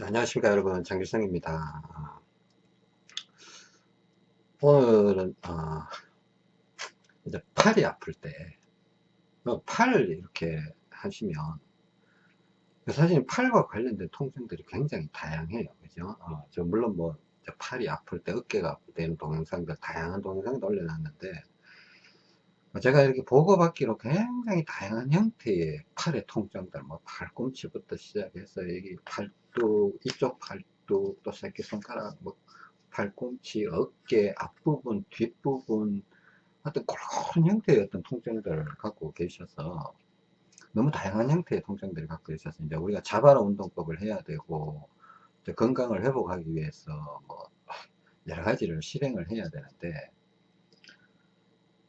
자, 안녕하십니까 여러분. 장길성입니다. 오늘은 어, 이제 팔이 아플 때팔 이렇게 하시면 사실 팔과 관련된 통증들이 굉장히 다양해요. 그죠? 어, 저 물론 뭐 팔이 아플 때 어깨가 아플 때는 동영상들 다양한 동영상을 올려놨는데 제가 이렇게 보고받기로 굉장히 다양한 형태의 팔의 통증들, 뭐 팔꿈치부터 시작해서 여기 팔 뚝, 이쪽 팔뚝, 또 새끼손가락, 뭐 팔꿈치, 어깨, 앞부분, 뒷부분, 하여튼 그런 형태의 어떤 통증들을 갖고 계셔서 너무 다양한 형태의 통증들을 갖고 계셔서 이제 우리가 자바라 운동법을 해야 되고 건강을 회복하기 위해서 뭐 여러 가지를 실행을 해야 되는데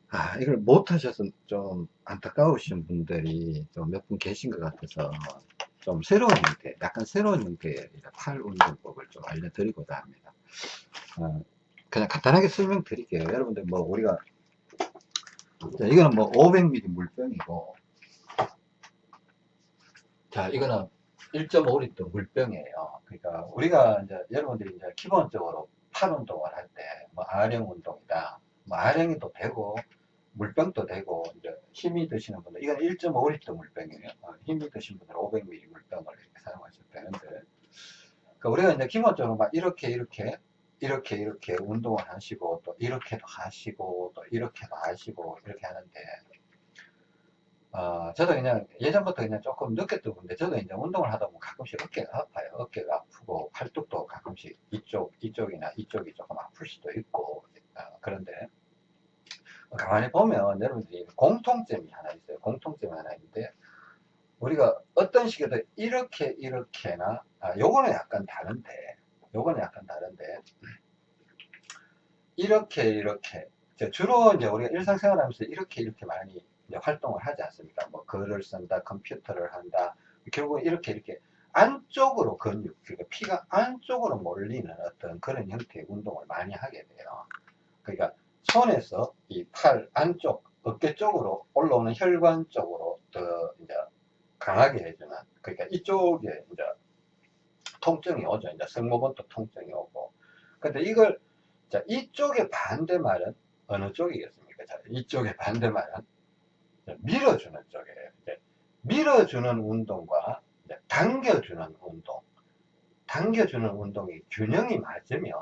아, 이걸 못 하셔서 좀 안타까우신 분들이 좀 몇 분 계신 것 같아서 좀 새로운 형태, 약간 새로운 형태의 팔 운동법을 좀 알려드리고자 합니다. 어, 그냥 간단하게 설명드릴게요. 여러분들 뭐 우리가 자, 이거는 뭐 500ml 물병이고 자 이거는 1.5리터 물병이에요. 그러니까 우리가 이제 여러분들이 이제 기본적으로 팔 운동을 할 때 뭐 아령 운동이다, 뭐 아령이도 되고 물병도 되고 이제 힘이 드시는 분들 이건 1.5리터 물병이에요. 어, 힘이 드신 분들 500ml 물병을 이렇게 사용하셔도 되는데 그러니까 우리가 이제 기본적으로 막 이렇게 이렇게 이렇게 이렇게 운동을 하시고 또 이렇게도 하시고 또 이렇게도 하시고 이렇게 하는데 어, 저도 그냥 예전부터 그냥 조금 느꼈던 건데 저도 이제 운동을 하다 보면 가끔씩 어깨가 아파요. 어깨가 아프고 팔뚝도 가끔씩 이쪽 이쪽이나 이쪽이 조금 아플 수도 있고 어, 그런데 가만히 보면 여러분들이 공통점이 하나 있어요. 공통점이 하나 있는데 우리가 어떤 식으로 이렇게 이렇게나 아, 요거는 약간 다른데 요거는 약간 다른데 이렇게 이렇게 주로 이제 우리가 일상생활 하면서 이렇게 이렇게 많이 활동을 하지 않습니까? 뭐 글을 쓴다, 컴퓨터를 한다. 결국 이렇게 이렇게 안쪽으로 근육, 그러니까 피가 안쪽으로 몰리는 어떤 그런 형태의 운동을 많이 하게 돼요. 그러니까 손에서 이 팔 안쪽 어깨 쪽으로 올라오는 혈관 쪽으로 더 이제 강하게 해주는 그러니까 이쪽에 이제 통증이 오죠. 이제 승모근도 통증이 오고. 근데 이걸 자 이쪽의 반대 말은 어느 쪽이겠습니까? 자 이쪽의 반대 말은 밀어주는 쪽이에요 이제 밀어주는 운동과 당겨주는 운동 당겨주는 운동이 균형이 맞으면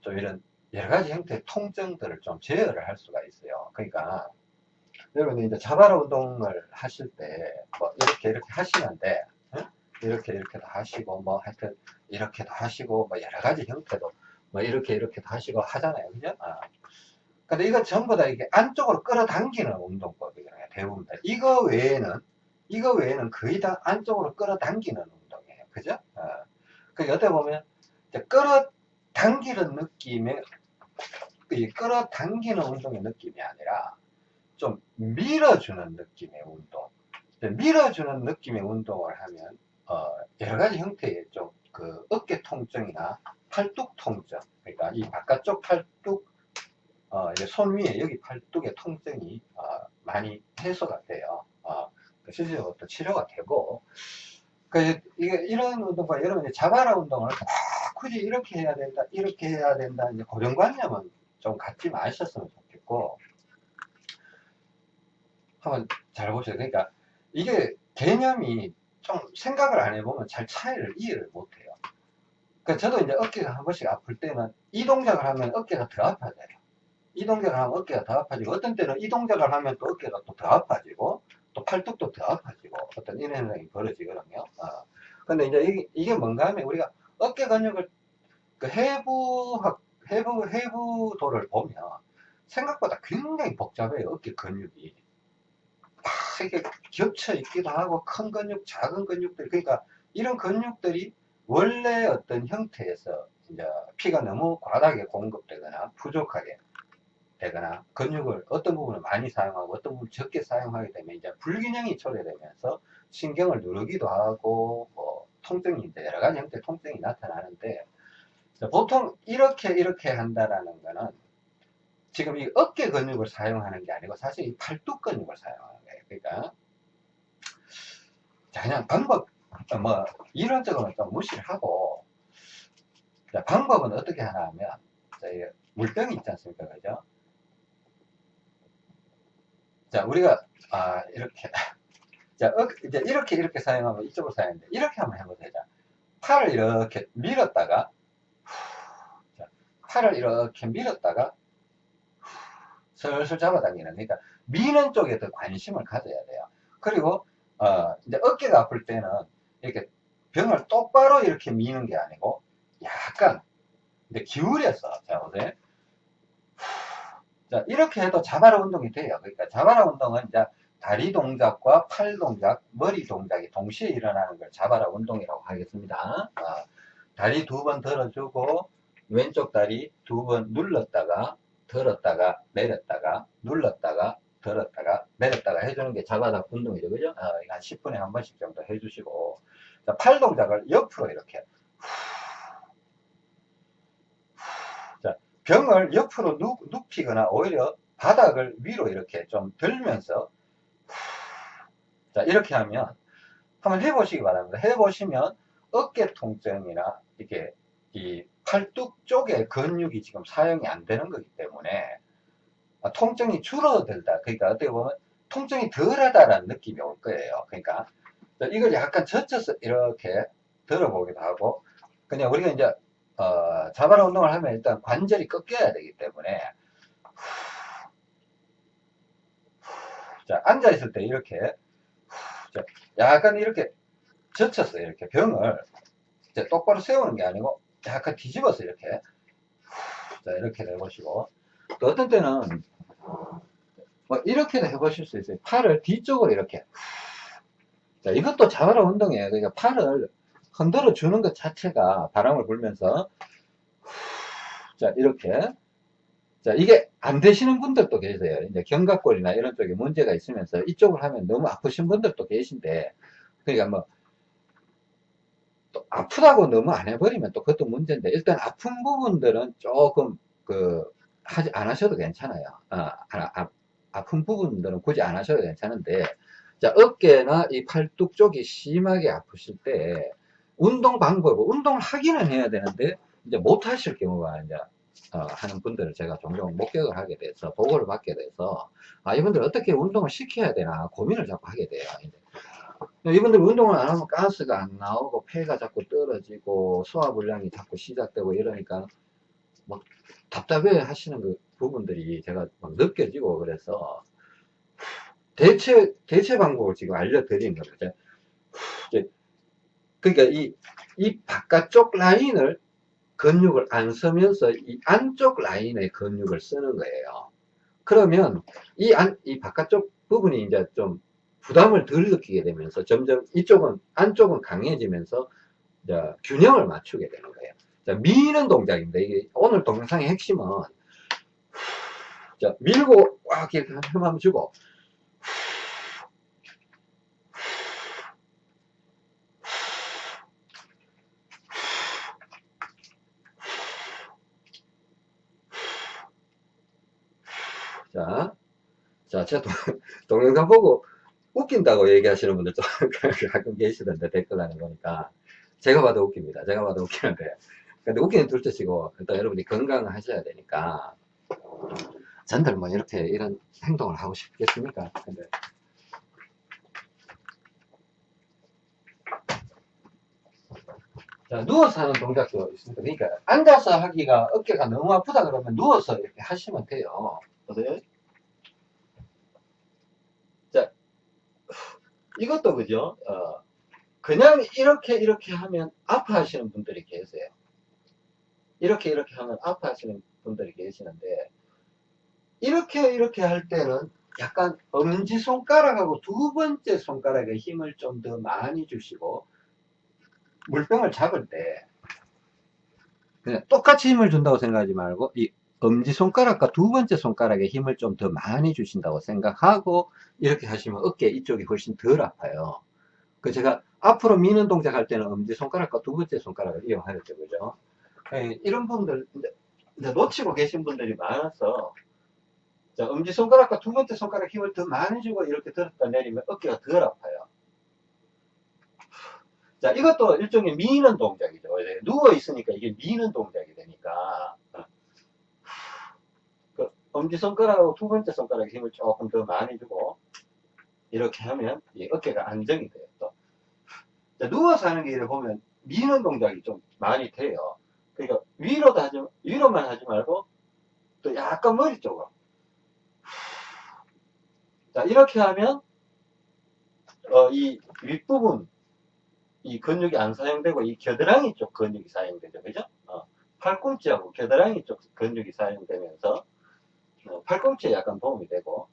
좀 이런 여러 가지 형태의 통증들을 좀 제어를 할 수가 있어요. 그러니까 여러분이 이제 자바라 운동을 하실 때 뭐 이렇게 이렇게 하시는데 응? 이렇게 이렇게도 하시고 뭐 하여튼 이렇게도 하시고 뭐 여러 가지 형태도 뭐 이렇게 이렇게도 하시고 하잖아요. 그죠? 아. 근데 이거 전부 다 이게 안쪽으로 끌어당기는 운동법이거든요. 대부분 다. 이거 외에는 이거 외에는 거의 다 안쪽으로 끌어당기는 운동이에요. 그죠? 아. 그 어떻게 보면 끌어당기는 느낌의 이 끌어당기는 운동의 느낌이 아니라 좀 밀어주는 느낌의 운동. 밀어주는 느낌의 운동을 하면 어, 여러 가지 형태의 좀 그 어깨 통증이나 팔뚝 통증 그러니까 이 바깥쪽 팔뚝 어, 손 위에 여기 팔뚝의 통증이 어, 많이 해소가 돼요. 어, 그 실질적으로 또 치료가 되고. 그 이게 이런 운동과 여러분이 자바라 운동을 굳이 이렇게 해야 된다 이렇게 해야 된다 이제 고정관념은 좀 갖지 마셨으면 좋겠고. 한번 잘 보세요. 그러니까 이게 개념이 좀 생각을 안 해보면 잘 차이를 이해를 못해요. 그 저도 이제 어깨가 한 번씩 아플 때는 이 동작을 하면 어깨가 더 아파져요. 이 동작을 하면 어깨가 더 아파지고 어떤 때는 이 동작을 하면 또 어깨가 또 더 아파지고 또 팔뚝도 더 아파지고 어떤 이런 현상이 벌어지거든요 어. 근데 이제 이게, 이게 뭔가 하면 우리가 어깨 근육을 그 해부학 해부 해부도를 보면 생각보다 굉장히 복잡해요 어깨 근육이. 아, 이게 겹쳐 있기도 하고 큰 근육 작은 근육들. 그러니까 이런 근육들이 원래 어떤 형태에서 이제 피가 너무 과다하게 공급되거나 부족하게 되거나 근육을 어떤 부분을 많이 사용하고 어떤 부분을 적게 사용하게 되면 이제 불균형이 초래되면서 신경을 누르기도 하고 뭐 통증이 이제 여러 가지 형태의 통증이 나타나는데 보통 이렇게 이렇게 한다라는 거는 지금 이 어깨 근육을 사용하는 게 아니고 사실 이 팔뚝 근육을 사용하는 거예요. 그러니까 자 그냥 방법 어, 뭐 이론적으로는 좀 무시를 하고 자, 방법은 어떻게 하나 하면 자, 이 물병이 있지 않습니까 그죠 자 우리가 아 이렇게 자 어, 이제 이렇게 이렇게 사용하면 이쪽으로 사용하는데 이렇게 한번 해보세요 자, 팔을 이렇게 밀었다가 자, 팔을 이렇게 밀었다가 슬슬 잡아당기는 그러니까 미는 쪽에 더 관심을 가져야 돼요. 그리고 어, 이제 어깨가 아플 때는 이렇게 병을 똑바로 이렇게 미는 게 아니고 약간 이제 기울여서 자 보세요. 자 이렇게 해도 자바라 운동이 돼요. 그러니까 자바라 운동은 이제 다리 동작과 팔 동작 머리 동작이 동시에 일어나는 걸 자바라 운동이라고 하겠습니다. 어, 다리 두 번 들어주고 왼쪽 다리 두 번 눌렀다가 들었다가 내렸다가 눌렀다가 들었다가 내렸다가 해주는 게 자바라 운동이죠. 그죠? 어, 한 10분에 한 번씩 정도 해주시고. 자, 팔 동작을 옆으로 이렇게. 자, 병을 옆으로 눕, 눕히거나 오히려 바닥을 위로 이렇게 좀 들면서 자 이렇게 하면 한번 해보시기 바랍니다. 해보시면 어깨 통증이나 이게 이 팔뚝 쪽에 근육이 지금 사용이 안 되는 거기 때문에 아, 통증이 줄어들다. 그러니까 어떻게 보면 통증이 덜하다라는 느낌이 올 거예요. 그러니까 이걸 약간 젖혀서 이렇게 들어보기도 하고 그냥 우리가 이제 어, 자바라 운동을 하면 일단 관절이 꺾여야 되기 때문에 자 앉아 있을 때 이렇게 자, 약간 이렇게 젖혀서 이렇게 병을. 똑바로 세우는 게 아니고 약간 뒤집어서 이렇게. 자 이렇게 해보시고. 또 어떤 때는 뭐 이렇게도 해보실 수 있어요. 팔을 뒤쪽으로 이렇게. 자 이것도 자바라 운동이에요. 그러니까 팔을 흔들어 주는 것 자체가 바람을 불면서 자 이렇게 자 이게 안 되시는 분들도 계세요. 이제 견갑골이나 이런 쪽에 문제가 있으면서 이쪽을 하면 너무 아프신 분들도 계신데 그러니까 뭐 또 아프다고 너무 안 해버리면 또 그것도 문제인데 일단 아픈 부분들은 조금 그 하지 안 하셔도 괜찮아요. 어, 아, 아, 아픈 부분들은 굳이 안 하셔도 괜찮은데 자 어깨나 이 팔뚝 쪽이 심하게 아프실 때 운동 방법을 운동을 하기는 해야 되는데 이제 못 하실 경우가 이제 어, 하는 분들을 제가 종종 목격을 하게 돼서 보고를 받게 돼서 아 이분들 어떻게 운동을 시켜야 되나 고민을 자꾸 하게 돼요. 이분들 운동을 안 하면 가스가 안 나오고 폐가 자꾸 떨어지고 소화불량이 자꾸 시작되고 이러니까 막 답답해 하시는 그 부분들이 제가 막 느껴지고 그래서 대체 대체 방법을 지금 알려드린 겁니다. 그러니까 이, 이 바깥쪽 라인을 근육을 안 쓰면서 이 안쪽 라인의 근육을 쓰는 거예요. 그러면 이 안, 이 바깥쪽 부분이 이제 좀 부담을 덜 느끼게 되면서 점점 이쪽은, 안쪽은 강해지면서 균형을 맞추게 되는 거예요. 자, 미는 동작입니다. 이게 오늘 동영상의 핵심은 자, 밀고 꽉 이렇게 한번 주고 자, 자, 제 동, 동영상 보고 웃긴다고 얘기하시는 분들도 가끔 계시던데 댓글란에 보니까 제가 봐도 웃깁니다. 제가 봐도 웃기는데 근데 웃기는 둘째치고 일단 여러분이 건강하셔야 되니까 전들 뭐 이렇게 이런 행동을 하고 싶겠습니까? 근데 자, 누워서 하는 동작도 있습니다. 그러니까 앉아서 하기가 어깨가 너무 아프다 그러면 누워서 이렇게 하시면 돼요. 보세요. 자, 이것도 그죠? 어, 그냥 이렇게 이렇게 하면 아파하시는 분들이 계세요. 이렇게 이렇게 하면 아파하시는 분들이 계시는데 이렇게 이렇게 할 때는 약간 엄지 손가락하고 두 번째 손가락에 힘을 좀 더 많이 주시고 물병을 잡을 때 똑같이 힘을 준다고 생각하지 말고 이 엄지손가락과 두 번째 손가락에 힘을 좀 더 많이 주신다고 생각하고 이렇게 하시면 어깨 이쪽이 훨씬 덜 아파요. 그 제가 앞으로 미는 동작 할 때는 엄지손가락과 두 번째 손가락을 이용하였죠. 그죠? 예, 이런 분들, 놓치고 계신 분들이 많아서 자, 엄지손가락과 두 번째 손가락 힘을 더 많이 주고 이렇게 들었다 내리면 어깨가 덜 아파요. 자, 이것도 일종의 미는 동작이죠. 이제 누워 있으니까 이게 미는 동작이 되니까. 그 엄지손가락하고 두 번째 손가락에 힘을 조금 더 많이 주고, 이렇게 하면 이 어깨가 안정이 돼요. 또. 자, 누워서 하는 게 이렇게 보면 미는 동작이 좀 많이 돼요. 그러니까 위로도 하지, 위로만 하지 말고, 또 약간 머리 쪽으로. 자, 이렇게 하면, 어, 이 윗부분, 이 근육이 안 사용되고, 이 겨드랑이 쪽 근육이 사용되죠. 그죠? 어, 팔꿈치하고 겨드랑이 쪽 근육이 사용되면서, 어, 팔꿈치에 약간 도움이 되고,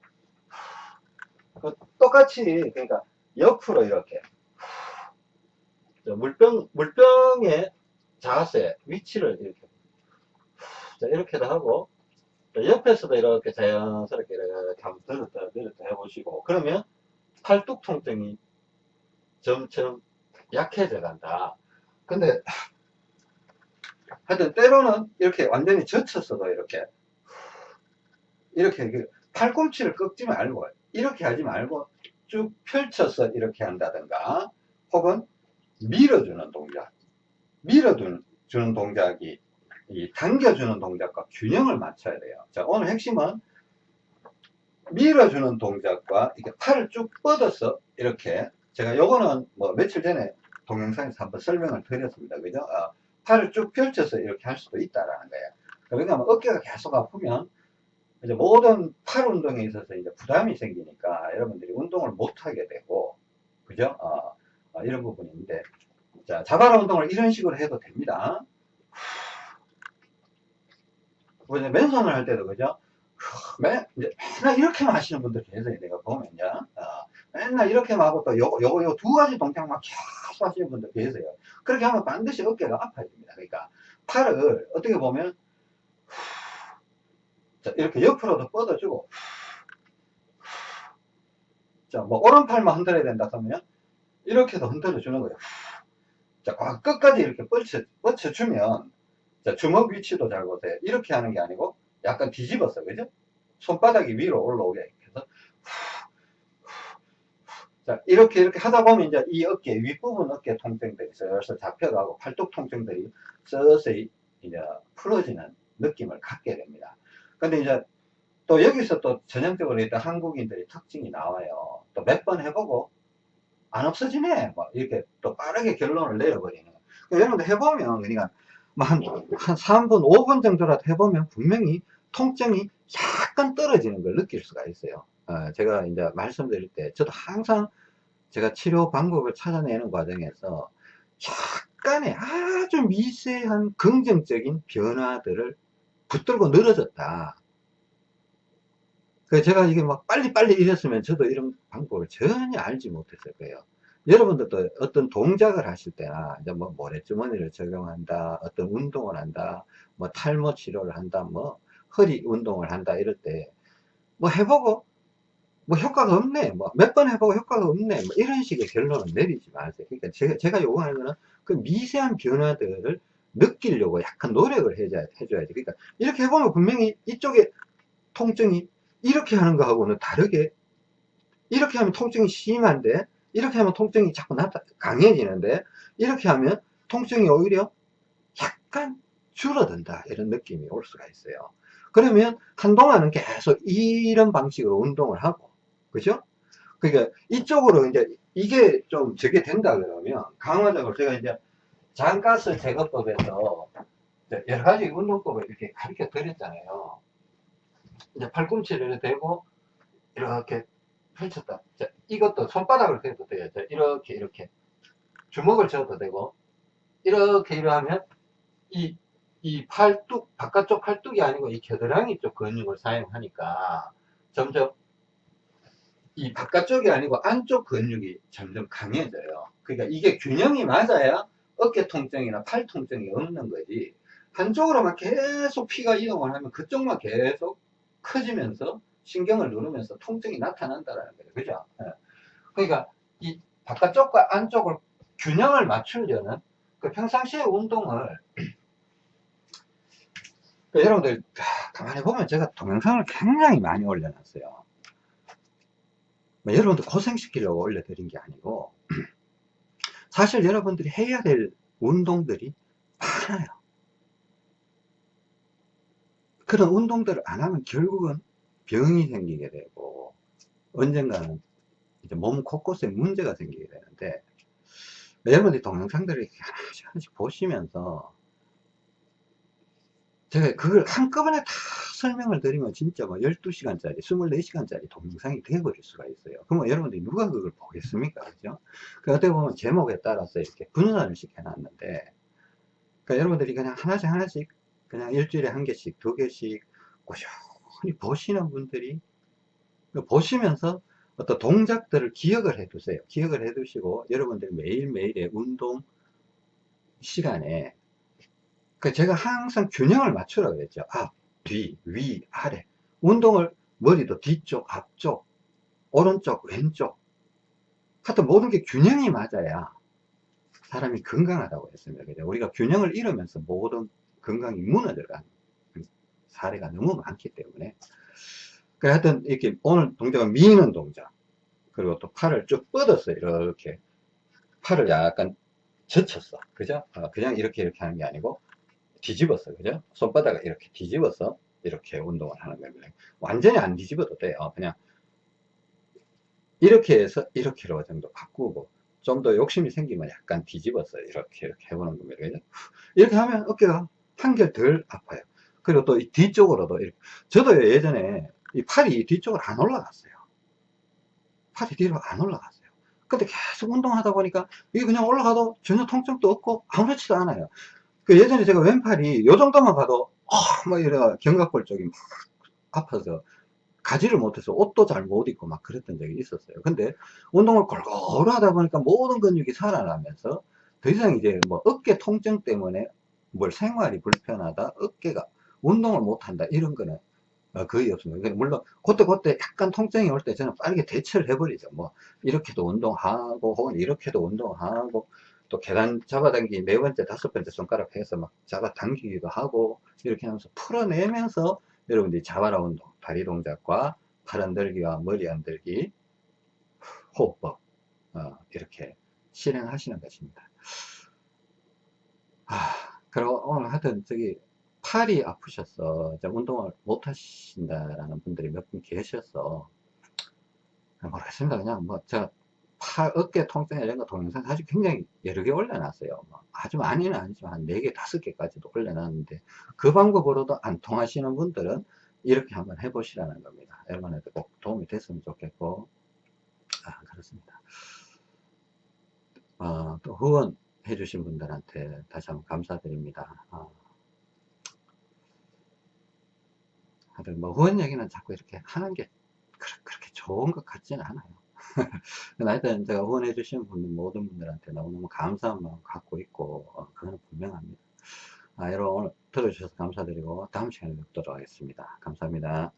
그 똑같이, 그러니까 옆으로 이렇게, 자, 물병, 물병의 자세, 위치를 이렇게, 자, 이렇게도 하고, 자, 옆에서도 이렇게 자연스럽게 이렇게 한번 들었다 내렸다 해보시고, 그러면 팔뚝 통증이 점점 약해져 간다. 근데, 하여튼 때로는 이렇게 완전히 젖혔어도 이렇게, 이렇게, 팔꿈치를 꺾지 말고, 이렇게 하지 말고 쭉 펼쳐서 이렇게 한다든가, 혹은 밀어주는 동작. 밀어주는 동작이 이 당겨주는 동작과 균형을 맞춰야 돼요. 자, 오늘 핵심은 밀어주는 동작과 이렇게 팔을 쭉 뻗어서 이렇게 제가 요거는 뭐 며칠 전에 동영상에서 한번 설명을 드렸습니다. 그죠? 어, 팔을 쭉 펼쳐서 이렇게 할 수도 있다라는 거예요. 왜냐하면 어깨가 계속 아프면 이제 모든 팔 운동에 있어서 이제 부담이 생기니까 여러분들이 운동을 못 하게 되고 그죠? 어, 어, 이런 부분인데 자 자바라 운동을 이런 식으로 해도 됩니다. 뭐 이제 맨손을 할 때도 그죠? 맨, 이제 맨날 이렇게만 하시는 분들 계세요. 내가 보면, 요 어, 맨날 이렇게만 하고 또 요, 요, 요두 가지 동작만 계속 하시는 분들 계세요. 그렇게 하면 반드시 어깨가 아파집니다. 그러니까 팔을 어떻게 보면, 자, 이렇게 옆으로도 뻗어주고, 자, 뭐, 오른팔만 흔들어야 된다 그러면, 이렇게도 흔들어 주는 거예요. 자, 끝까지 이렇게 뻗쳐, 뻗쳐주면, 자, 주먹 위치도 잘 보세요. 이렇게 하는 게 아니고 약간 뒤집었어. 그죠? 손바닥이 위로 올라오게 해서 자, 이렇게 이렇게 하다 보면 이제 이 어깨, 윗부분 어깨 통증들이 슬슬 잡혀가고 팔뚝 통증들이 서서히 이제 풀어지는 느낌을 갖게 됩니다. 근데 이제 또 여기서 또 전형적으로 일단 한국인들이 특징이 나와요. 또 몇 번 해보고 안 없어지네. 뭐 이렇게 또 빠르게 결론을 내려버리는. 그러니까 여러분들 해보면 그러니까 뭐 한, 한 3분, 5분 정도라도 해보면 분명히 통증이 약간 떨어지는 걸 느낄 수가 있어요. 어, 제가 이제 말씀드릴 때, 저도 항상 제가 치료 방법을 찾아내는 과정에서 약간의 아주 미세한 긍정적인 변화들을 붙들고 늘어졌다. 그 제가 이게 막 빨리빨리 이랬으면 저도 이런 방법을 전혀 알지 못했을 거예요. 여러분들도 어떤 동작을 하실 때나 이제 뭐 모래주머니를 적용한다 어떤 운동을 한다 뭐 탈모 치료를 한다 뭐 허리 운동을 한다 이럴 때 뭐 해보고 뭐 효과가 없네 뭐 몇 번 해보고 효과가 없네 뭐 이런 식의 결론을 내리지 마세요 그러니까 제가, 제가 요구하는 거는 그 미세한 변화들을 느끼려고 약간 노력을 해줘야, 해줘야지. 그러니까 이렇게 해보면 분명히 이쪽에 통증이 이렇게 하는 거하고는 다르게 이렇게 하면 통증이 심한데 이렇게 하면 통증이 자꾸 나타, 강해지는데 이렇게 하면 통증이 오히려 약간 줄어든다. 이런 느낌이 올 수가 있어요. 그러면 한동안은 계속 이런 방식으로 운동을 하고 그죠? 그러니까 이쪽으로 이제 이게 좀 저게 된다 그러면 강화적으로 제가 이제 장가스 제거법에서 여러 가지 운동법을 이렇게 가르쳐 드렸잖아요 이제 팔꿈치를 대고 이렇게 펼쳤다. 자, 이것도 손바닥을 대도 돼요. 자, 이렇게, 이렇게. 주먹을 쥐어도 되고, 이렇게, 이렇게 하면, 이, 이 팔뚝, 바깥쪽 팔뚝이 아니고 이 겨드랑이 쪽 근육을 사용하니까, 점점, 이 바깥쪽이 아니고 안쪽 근육이 점점 강해져요. 그러니까 이게 균형이 맞아야 어깨 통증이나 팔 통증이 없는 거지. 한쪽으로만 계속 피가 이동을 하면 그쪽만 계속 커지면서 신경을 누르면서 통증이 나타난다는 거예요. 그죠? 예. 그러니까 이 바깥쪽과 안쪽을 균형을 맞추려는 그 평상시의 운동을 그러니까 여러분들 가만히 보면 제가 동영상을 굉장히 많이 올려놨어요. 뭐 여러분들 고생시키려고 올려드린 게 아니고 사실 여러분들이 해야 될 운동들이 많아요. 그런 운동들을 안 하면 결국은 병이 생기게 되고 언젠가는 이제 몸 곳곳에 문제가 생기게 되는데 여러분들이 동영상들을 하나씩 하나씩 보시면서 제가 그걸 한꺼번에 다 설명을 드리면 진짜 뭐 12시간짜리, 24시간짜리 동영상이 되어버릴 수가 있어요. 그러면 여러분들이 누가 그걸 보겠습니까? 그죠? 그 어떻게 보면 제목에 따라서 이렇게 분산을 시켜놨는데, 그러니까 여러분들이 그냥 하나씩 하나씩, 그냥 일주일에 한 개씩, 두 개씩 꾸준히 보시는 분들이 보시면서 어떤 동작들을 기억을 해 두세요. 기억을 해 두시고, 여러분들이 매일매일의 운동 시간에 그 제가 항상 균형을 맞추라고 그랬죠. 앞, 뒤, 위, 아래. 운동을 머리도 뒤쪽, 앞쪽, 오른쪽, 왼쪽. 하여튼 모든 게 균형이 맞아야 사람이 건강하다고 했습니다. 우리가 균형을 잃으면서 모든 건강이 무너져간 사례가 너무 많기 때문에. 그 하여튼 이렇게 오늘 동작은 미는 동작. 그리고 또 팔을 쭉 뻗었어요. 이렇게. 팔을 약간 젖혔어. 그죠? 어, 그냥 이렇게 이렇게 하는 게 아니고 뒤집었어 그죠? 손바닥을 이렇게 뒤집어서 이렇게 운동을 하는 겁니다. 완전히 안 뒤집어도 돼요. 그냥 이렇게 해서 이렇게로 정도 바꾸고 좀 더 욕심이 생기면 약간 뒤집어서 이렇게 이렇게 해보는 겁니다. 그죠? 이렇게 하면 어깨가 한결 덜 아파요. 그리고 또 이 뒤쪽으로도 이렇게. 저도 예전에 이 팔이 뒤쪽으로 안 올라갔어요. 팔이 뒤로 안 올라갔어요. 근데 계속 운동하다 보니까 이게 그냥 올라가도 전혀 통증도 없고 아무렇지도 않아요 그 예전에 제가 왼팔이 요 정도만 가도 어, 막 이래 견갑골 쪽이 막 아파서 가지를 못해서 옷도 잘 못 입고 막 그랬던 적이 있었어요. 근데 운동을 골고루 하다 보니까 모든 근육이 살아나면서 더 이상 이제 뭐 어깨 통증 때문에 뭘 생활이 불편하다, 어깨가 운동을 못한다 이런 거는 어, 거의 없습니다. 물론 그때 그때 약간 통증이 올 때 저는 빠르게 대처를 해버리죠. 뭐 이렇게도 운동하고 혹은 이렇게도 운동하고 또 계단 잡아당기 네 번째 다섯 번째 손가락 해서 막 잡아당기기도 하고 이렇게 하면서 풀어내면서 여러분들이 자바라 운동. 다리 동작과 팔 흔들기와 머리 흔들기 호흡법. 어, 이렇게 실행하시는 것입니다. 아, 그리고 오늘 하여튼 저기 팔이 아프셔서 운동을 못 하신다라는 분들이 몇 분 계셔서 모르겠습니다. 그냥 뭐 제가 팔, 어깨 통증 이런 거 동영상 사실 굉장히 여러 개 올려놨어요. 뭐 아주 많이는 아니지만 한 4개, 5개까지도 올려놨는데 그 방법으로도 안 통하시는 분들은 이렇게 한번 해보시라는 겁니다. 여러분한테 꼭 도움이 됐으면 좋겠고 아 그렇습니다. 어, 또 후원 해 주신 분들한테 다시 한번 감사드립니다. 어. 뭐 후원 얘기는 자꾸 이렇게 하는 게 그렇게 좋은 것 같지는 않아요. 하여튼 제가 후원해 주신 분들 모든 분들한테 너무너무 감사한 마음 갖고 있고 어, 그거는 분명합니다. 아, 여러분 오늘 들어주셔서 감사드리고 다음 시간에 뵙도록 하겠습니다. 감사합니다